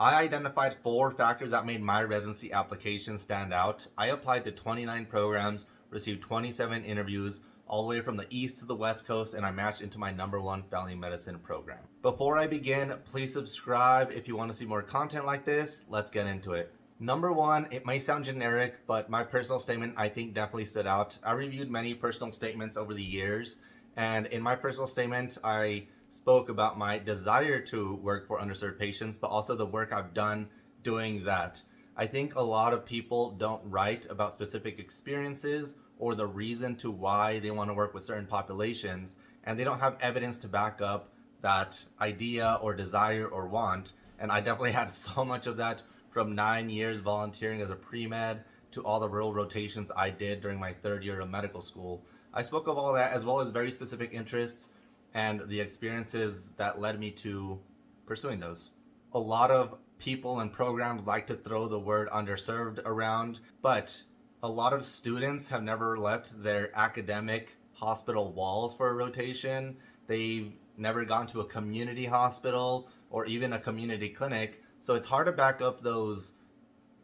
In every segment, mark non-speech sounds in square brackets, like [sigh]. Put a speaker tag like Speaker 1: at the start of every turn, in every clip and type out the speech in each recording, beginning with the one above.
Speaker 1: I identified four factors that made my residency application stand out. I applied to 29 programs, received 27 interviews, all the way from the east to the west coast and I matched into my number one family medicine program. Before I begin, please subscribe if you want to see more content like this. Let's get into it. Number one, it may sound generic, but my personal statement I think definitely stood out. I reviewed many personal statements over the years, and in my personal statement, I spoke about my desire to work for underserved patients, but also the work I've done doing that. I think a lot of people don't write about specific experiences or the reason to why they want to work with certain populations, and they don't have evidence to back up that idea or desire or want. And I definitely [laughs] had so much of that from nine years volunteering as a pre-med to all the rural rotations I did during my third year of medical school. I spoke of all that as well as very specific interests and the experiences that led me to pursuing those. A lot of people and programs like to throw the word underserved around, but a lot of students have never left their academic hospital walls for a rotation. They've never gone to a community hospital or even a community clinic so it's hard to back up those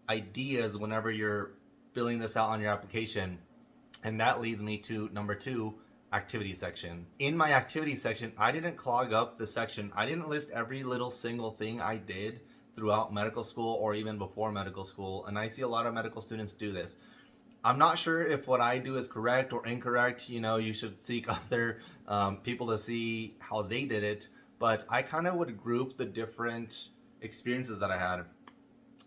Speaker 1: ideas whenever you're filling this out on your application. And that leads me to number two, activity section. In my activity section, I didn't clog up the section. I didn't list every little single thing I did throughout medical school or even before medical school. And I see a lot of medical students do this. I'm not sure if what I do is correct or incorrect. You know, you should seek [laughs] other um, people to see how they did it. But I kind of would group the different experiences that I had.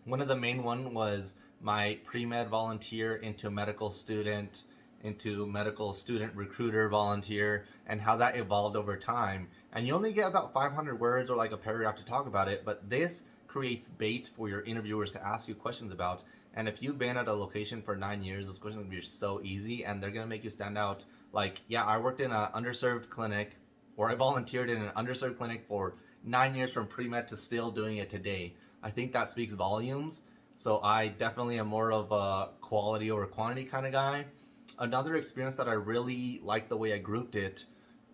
Speaker 1: One of the main one was my pre-med volunteer into medical student, into medical student recruiter volunteer, and how that evolved over time. And you only get about 500 words or like a paragraph to talk about it, but this creates bait for your interviewers to ask you questions about. And if you've been at a location for nine years, those questions will be so easy and they're gonna make you stand out. Like, yeah, I worked in an underserved clinic or I volunteered in an underserved clinic for nine years from pre-med to still doing it today. I think that speaks volumes. So I definitely am more of a quality over quantity kind of guy. Another experience that I really like the way I grouped it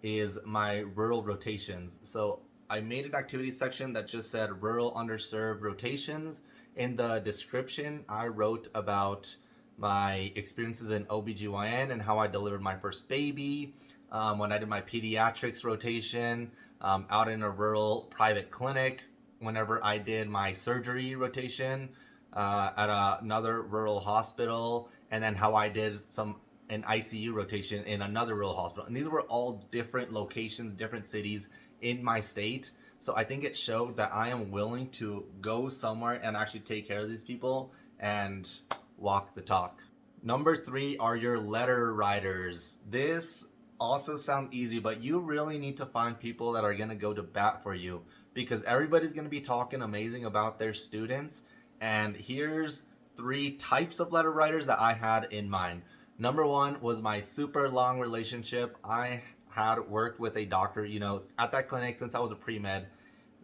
Speaker 1: is my rural rotations. So I made an activity section that just said rural underserved rotations. In the description, I wrote about my experiences in OBGYN and how I delivered my first baby, um, when I did my pediatrics rotation, um, out in a rural private clinic whenever I did my surgery rotation uh, at a, another rural hospital and then how I did some an ICU rotation in another rural hospital. And these were all different locations, different cities in my state. So I think it showed that I am willing to go somewhere and actually take care of these people and walk the talk. Number three are your letter writers. This also sounds easy, but you really need to find people that are going to go to bat for you because everybody's going to be talking amazing about their students. And here's three types of letter writers that I had in mind. Number one was my super long relationship. I had worked with a doctor, you know, at that clinic since I was a pre-med.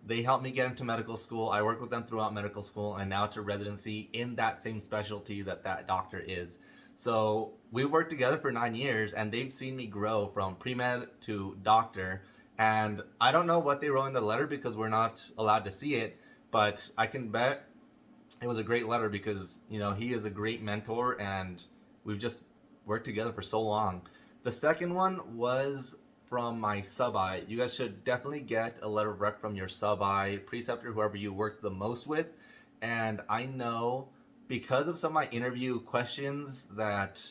Speaker 1: They helped me get into medical school. I worked with them throughout medical school and now to residency in that same specialty that that doctor is. So we've worked together for nine years and they've seen me grow from pre-med to doctor. And I don't know what they wrote in the letter because we're not allowed to see it, but I can bet it was a great letter because, you know, he is a great mentor and we've just worked together for so long. The second one was from my sub-I. You guys should definitely get a letter of rec from your sub-I, preceptor, whoever you work the most with. And I know because of some of my interview questions that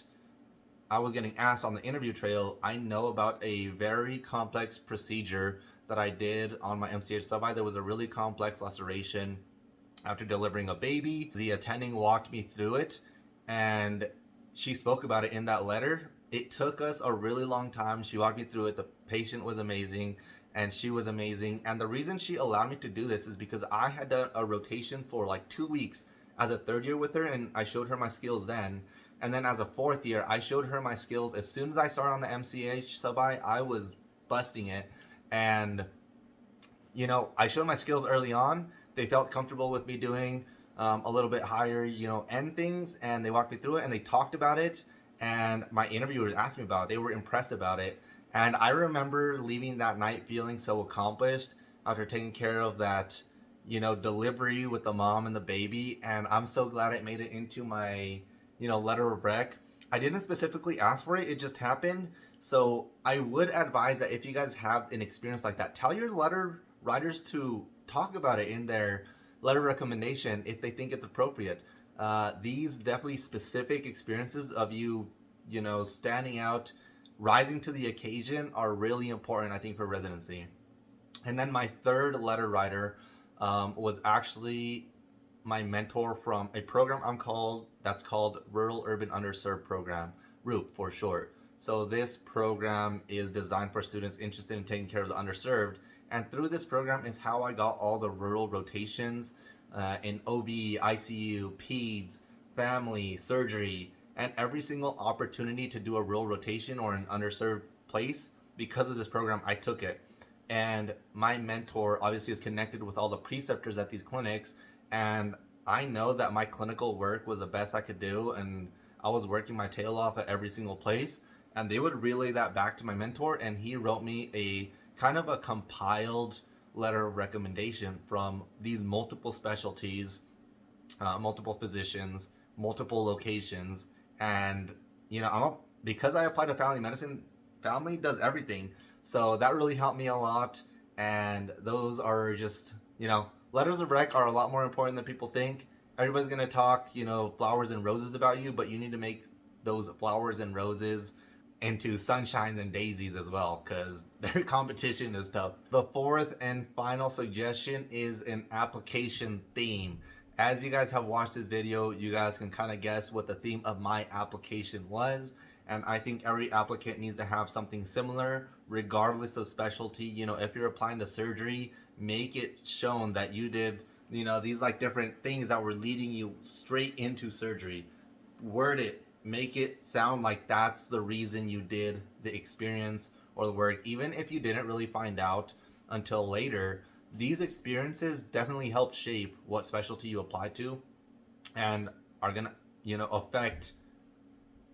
Speaker 1: I was getting asked on the interview trail, I know about a very complex procedure that I did on my MCH sub-I. There was a really complex laceration after delivering a baby. The attending walked me through it and she spoke about it in that letter. It took us a really long time. She walked me through it. The patient was amazing and she was amazing. And the reason she allowed me to do this is because I had done a rotation for like two weeks as a third year with her and I showed her my skills then. And then as a fourth year, I showed her my skills. As soon as I started on the MCH sub-I, I was busting it. And, you know, I showed my skills early on. They felt comfortable with me doing um, a little bit higher, you know, end things. And they walked me through it and they talked about it. And my interviewers asked me about it. They were impressed about it. And I remember leaving that night feeling so accomplished after taking care of that you know, delivery with the mom and the baby. And I'm so glad it made it into my, you know, letter of rec. I didn't specifically ask for it, it just happened. So I would advise that if you guys have an experience like that, tell your letter writers to talk about it in their letter recommendation if they think it's appropriate. Uh, these definitely specific experiences of you, you know, standing out, rising to the occasion are really important, I think, for residency. And then my third letter writer um, was actually my mentor from a program I'm called that's called Rural Urban Underserved Program, RURP for short. So this program is designed for students interested in taking care of the underserved. And through this program is how I got all the rural rotations uh, in OB, ICU, PEDS, family, surgery, and every single opportunity to do a rural rotation or an underserved place. Because of this program, I took it. And my mentor obviously is connected with all the preceptors at these clinics. And I know that my clinical work was the best I could do. And I was working my tail off at every single place. And they would relay that back to my mentor. And he wrote me a kind of a compiled letter of recommendation from these multiple specialties, uh, multiple physicians, multiple locations. And, you know, I'm because I applied to family medicine, family does everything. So that really helped me a lot. And those are just, you know, letters of rec are a lot more important than people think. Everybody's going to talk, you know, flowers and roses about you, but you need to make those flowers and roses into sunshines and daisies as well because [laughs] their competition is tough. The fourth and final suggestion is an application theme. As you guys have watched this video, you guys can kind of guess what the theme of my application was. And I think every applicant needs to have something similar regardless of specialty. You know, if you're applying to surgery, make it shown that you did, you know, these like different things that were leading you straight into surgery. Word it, make it sound like that's the reason you did the experience or the work. Even if you didn't really find out until later, these experiences definitely help shape what specialty you apply to and are gonna, you know, affect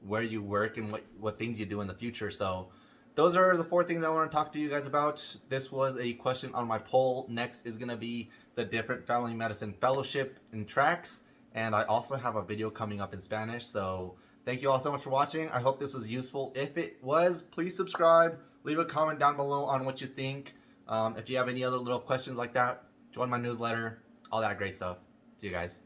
Speaker 1: where you work and what, what things you do in the future. So those are the four things I want to talk to you guys about. This was a question on my poll. Next is going to be the different family medicine fellowship and tracks. And I also have a video coming up in Spanish. So thank you all so much for watching. I hope this was useful. If it was, please subscribe. Leave a comment down below on what you think. Um, if you have any other little questions like that, join my newsletter, all that great stuff. See you guys.